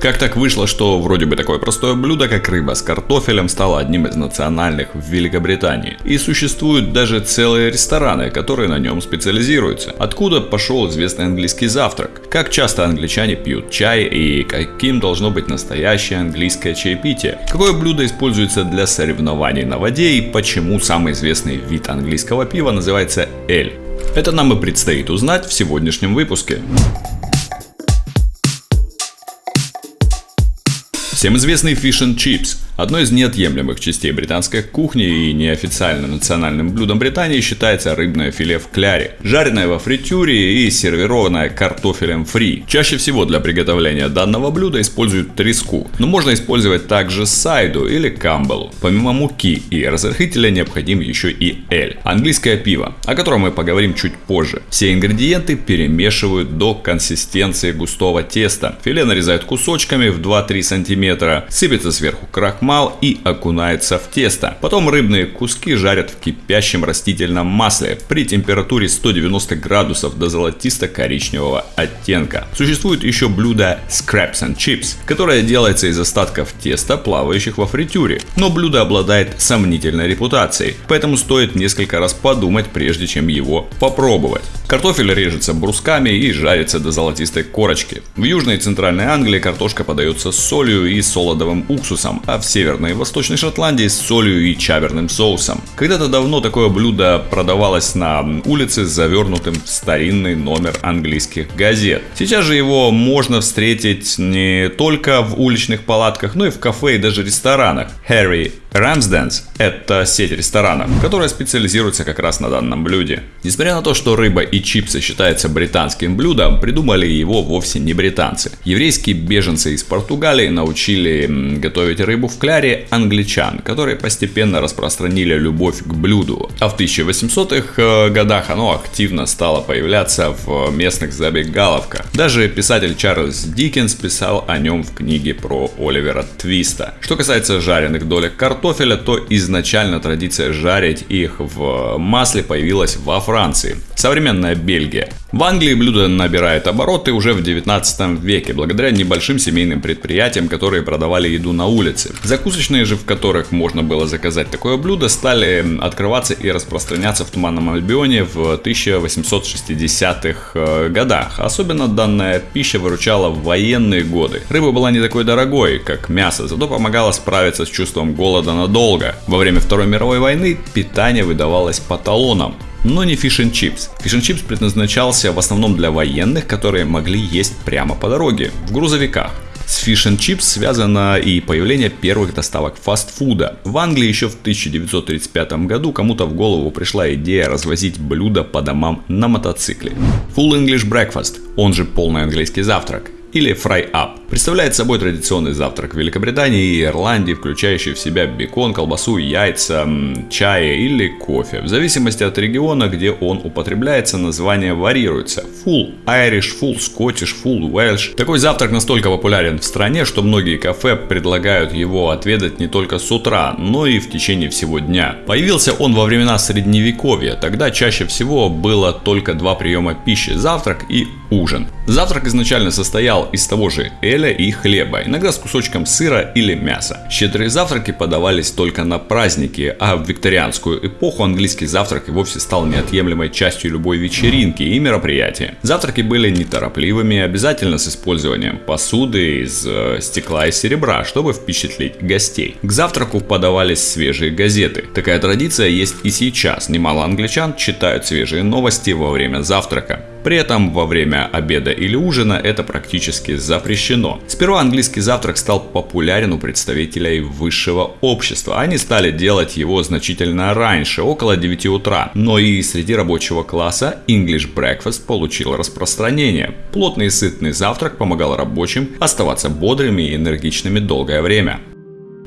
Как так вышло, что вроде бы такое простое блюдо, как рыба с картофелем, стало одним из национальных в Великобритании? И существуют даже целые рестораны, которые на нем специализируются. Откуда пошел известный английский завтрак? Как часто англичане пьют чай и каким должно быть настоящее английское чаепитие? Какое блюдо используется для соревнований на воде и почему самый известный вид английского пива называется эль? Это нам и предстоит узнать в сегодняшнем выпуске. Всем известный fish and chips – одно из неотъемлемых частей британской кухни и неофициальным национальным блюдом Британии считается рыбное филе в кляре, жареное во фритюре и сервированное картофелем фри. Чаще всего для приготовления данного блюда используют треску, но можно использовать также сайду или камбалу. Помимо муки и разрыхлителя необходим еще и эль – английское пиво, о котором мы поговорим чуть позже. Все ингредиенты перемешивают до консистенции густого теста. Филе нарезают кусочками в 2-3 см сыпется сверху крахмал и окунается в тесто. Потом рыбные куски жарят в кипящем растительном масле при температуре 190 градусов до золотисто-коричневого оттенка. Существует еще блюдо Scraps and Chips, которое делается из остатков теста, плавающих во фритюре. Но блюдо обладает сомнительной репутацией, поэтому стоит несколько раз подумать, прежде чем его попробовать. Картофель режется брусками и жарится до золотистой корочки. В Южной и Центральной Англии картошка подается с солью и солодовым уксусом, а в Северной и Восточной Шотландии с солью и чаберным соусом. Когда-то давно такое блюдо продавалось на улице с завернутым в старинный номер английских газет. Сейчас же его можно встретить не только в уличных палатках, но и в кафе и даже ресторанах. Harry Ramsdens – это сеть ресторанов, которая специализируется как раз на данном блюде. Несмотря на то, что рыба и чипсы считаются британским блюдом, придумали его вовсе не британцы. Еврейские беженцы из Португалии научили готовить рыбу в кляре англичан, которые постепенно распространили любовь к блюду. А в 1800-х э, годах оно активно стало появляться в местных забегаловках. Даже писатель Чарльз Диккенс писал о нем в книге про Оливера Твиста. Что касается жареных долек картофеля, картофеля, то изначально традиция жарить их в масле появилась во Франции, современная Бельгия. В Англии блюдо набирает обороты уже в 19 веке, благодаря небольшим семейным предприятиям, которые продавали еду на улице. Закусочные же, в которых можно было заказать такое блюдо, стали открываться и распространяться в Туманном Альбионе в 1860-х э, годах. Особенно данная пища выручала в военные годы. Рыба была не такой дорогой, как мясо, зато помогала справиться с чувством голода года надолго. Во время Второй мировой войны питание выдавалось по талонам но не Chips. Fish and Chips предназначался в основном для военных, которые могли есть прямо по дороге, в грузовиках. С Fish Chips связано и появление первых доставок фастфуда. В Англии еще в 1935 году кому-то в голову пришла идея развозить блюда по домам на мотоцикле. Full English Breakfast, он же полный английский завтрак, или Fry Up. Представляет собой традиционный завтрак Великобритании и Ирландии, включающий в себя бекон, колбасу, яйца, чай или кофе. В зависимости от региона, где он употребляется, название варьируется. Full Irish, Full Scottish, Full Welsh. Такой завтрак настолько популярен в стране, что многие кафе предлагают его отведать не только с утра, но и в течение всего дня. Появился он во времена средневековья, тогда чаще всего было только два приема пищи – завтрак и ужин. Завтрак изначально состоял из того же эля и хлеба, иногда с кусочком сыра или мяса. Щедрые завтраки подавались только на праздники, а в викторианскую эпоху английский завтрак и вовсе стал неотъемлемой частью любой вечеринки и мероприятия. Завтраки были неторопливыми, обязательно с использованием посуды из э, стекла и серебра, чтобы впечатлить гостей. К завтраку подавались свежие газеты. Такая традиция есть и сейчас. Немало англичан читают свежие новости во время завтрака. При этом во время обеда или ужина это практически запрещено. Сперва английский завтрак стал популярен у представителей высшего общества. Они стали делать его значительно раньше, около 9 утра. Но и среди рабочего класса English Breakfast получил распространение. Плотный и сытный завтрак помогал рабочим оставаться бодрыми и энергичными долгое время.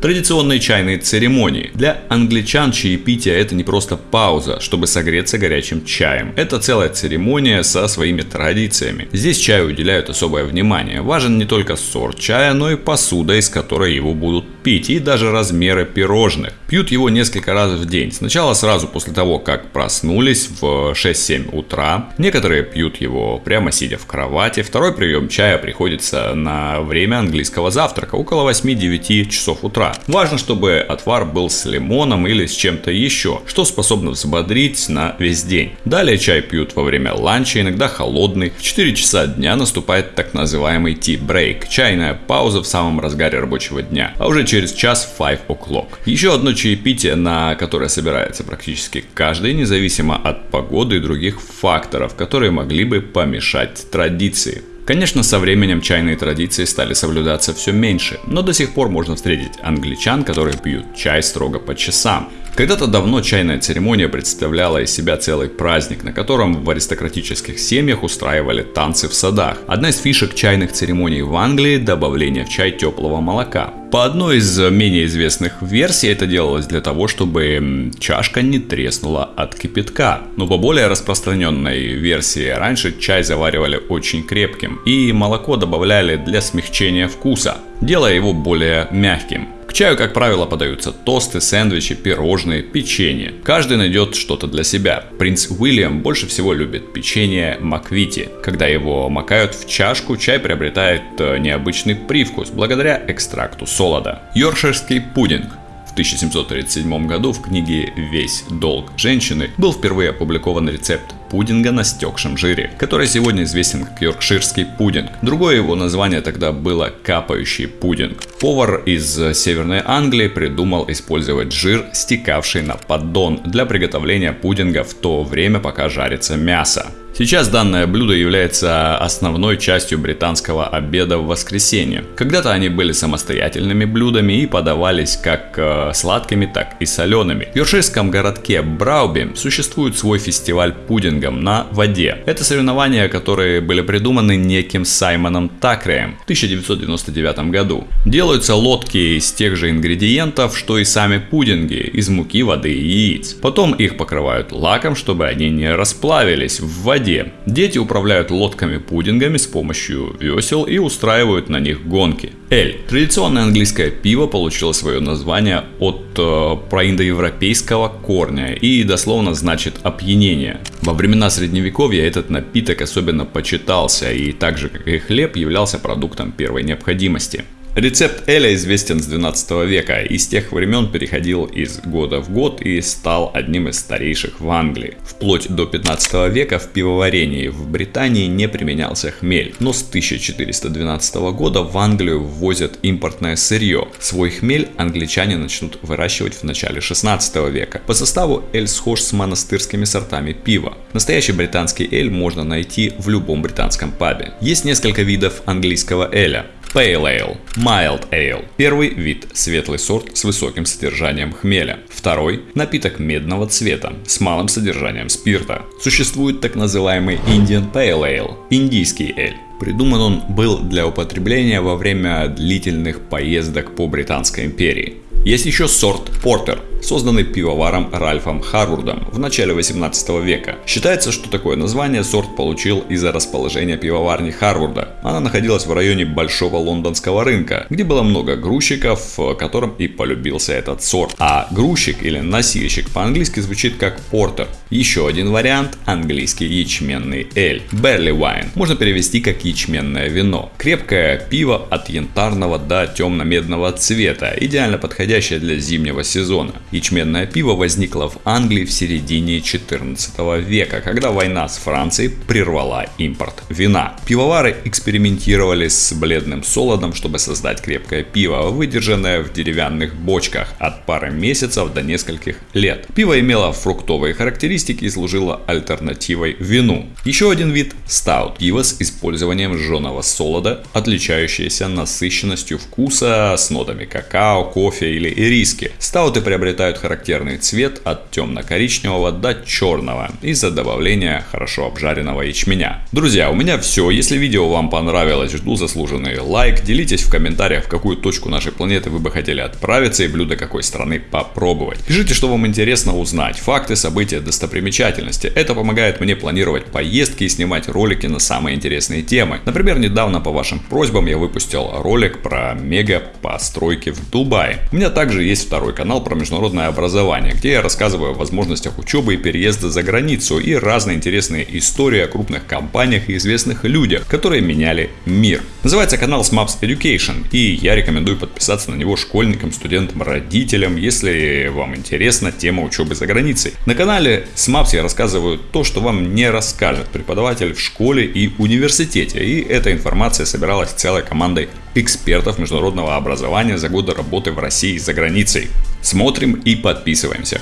Традиционные чайные церемонии. Для англичан чаепитие это не просто пауза, чтобы согреться горячим чаем. Это целая церемония со своими традициями. Здесь чаю уделяют особое внимание. Важен не только сорт чая, но и посуда, из которой его будут пить и даже размеры пирожных. Пьют его несколько раз в день. Сначала сразу после того, как проснулись в 6-7 утра. Некоторые пьют его прямо сидя в кровати. Второй прием чая приходится на время английского завтрака, около 8-9 часов утра. Важно, чтобы отвар был с лимоном или с чем-то еще, что способно взбодрить на весь день. Далее чай пьют во время ланча, иногда холодный. В 4 часа дня наступает так называемый tea break, чайная пауза в самом разгаре рабочего дня, а уже через час 5 o'clock. Еще одно чаепитие, на которое собирается практически каждый, независимо от погоды и других факторов, которые могли бы помешать традиции. Конечно, со временем чайные традиции стали соблюдаться все меньше, но до сих пор можно встретить англичан, которые пьют чай строго по часам. Когда-то давно чайная церемония представляла из себя целый праздник, на котором в аристократических семьях устраивали танцы в садах. Одна из фишек чайных церемоний в Англии – добавление в чай теплого молока. По одной из менее известных версий это делалось для того, чтобы чашка не треснула от кипятка. Но по более распространенной версии раньше чай заваривали очень крепким и молоко добавляли для смягчения вкуса, делая его более мягким. К чаю, как правило, подаются тосты, сэндвичи, пирожные, печенье. Каждый найдет что-то для себя. Принц Уильям больше всего любит печенье Маквити. Когда его макают в чашку, чай приобретает э, необычный привкус благодаря экстракту солода. Йоркширский пудинг в 1737 году в книге «Весь долг женщины» был впервые опубликован рецепт пудинга на стекшем жире, который сегодня известен как йоркширский пудинг. Другое его название тогда было капающий пудинг. Повар из Северной Англии придумал использовать жир, стекавший на поддон для приготовления пудинга в то время, пока жарится мясо. Сейчас данное блюдо является основной частью британского обеда в воскресенье. Когда-то они были самостоятельными блюдами и подавались как э, сладкими, так и солеными. В йоркширском городке Брауби существует свой фестиваль пудингом на воде. Это соревнования, которые были придуманы неким Саймоном Такреем в 1999 году. Делаются лодки из тех же ингредиентов, что и сами пудинги, из муки, воды и яиц. Потом их покрывают лаком, чтобы они не расплавились в воде. Дети управляют лодками-пудингами с помощью весел и устраивают на них гонки. Эль. Традиционное английское пиво получило свое название от э, проиндоевропейского корня и дословно значит опьянение. Во времена средневековья этот напиток особенно почитался и так же как и хлеб являлся продуктом первой необходимости. Рецепт Эля известен с 12 века и с тех времен переходил из года в год и стал одним из старейших в Англии. Вплоть до 15 века в пивоварении в Британии не применялся хмель, но с 1412 года в Англию ввозят импортное сырье. Свой хмель англичане начнут выращивать в начале 16 века. По составу эль схож с монастырскими сортами пива. Настоящий британский эль можно найти в любом британском пабе. Есть несколько видов английского эля. Pale Ale, Mild Ale. Первый вид – светлый сорт с высоким содержанием хмеля. Второй – напиток медного цвета с малым содержанием спирта. Существует так называемый Indian Pale Ale – индийский эль. Придуман он был для употребления во время длительных поездок по Британской империи. Есть еще сорт Портер, созданный пивоваром Ральфом Харвардом в начале 18 века. Считается, что такое название сорт получил из-за расположения пивоварни Харварда. Она находилась в районе Большого лондонского рынка, где было много грузчиков, которым и полюбился этот сорт. А грузчик или носильщик по-английски звучит как портер. Еще один вариант – английский ячменный эль. Barley wine можно перевести как ячменное вино. Крепкое пиво от янтарного до темно-медного цвета, идеально подходящее для зимнего сезона. Ячменное пиво возникло в Англии в середине 14 века, когда война с Францией прервала импорт вина. Пивовары экспериментировали с бледным солодом, чтобы создать крепкое пиво, выдержанное в деревянных бочках от пары месяцев до нескольких лет. Пиво имело фруктовые характеристики и служило альтернативой вину. Еще один вид – стаут. Пиво с использованием жженого солода, отличающееся насыщенностью вкуса с нотами какао, кофе или ириски. Стауты приобретают приобретают характерный цвет от темно-коричневого до черного из-за добавления хорошо обжаренного ячменя. Друзья, у меня все. Если видео вам понравилось, жду заслуженный лайк. Делитесь в комментариях, в какую точку нашей планеты вы бы хотели отправиться и блюдо какой страны попробовать. Пишите, что вам интересно узнать. Факты, события, достопримечательности. Это помогает мне планировать поездки и снимать ролики на самые интересные темы. Например, недавно по вашим просьбам я выпустил ролик про мега постройки в Дубае. У меня также есть второй канал про международное образование, где я рассказываю о возможностях учебы и переезда за границу и разные интересные истории о крупных компаниях и известных людях, которые меняли мир. Называется канал SMAPS Education, и я рекомендую подписаться на него школьникам, студентам, родителям, если вам интересна тема учебы за границей. На канале SMAPS я рассказываю то, что вам не расскажет преподаватель в школе и университете, и эта информация собиралась целой командой экспертов международного образования за годы работы в России и за границей. Смотрим и подписываемся.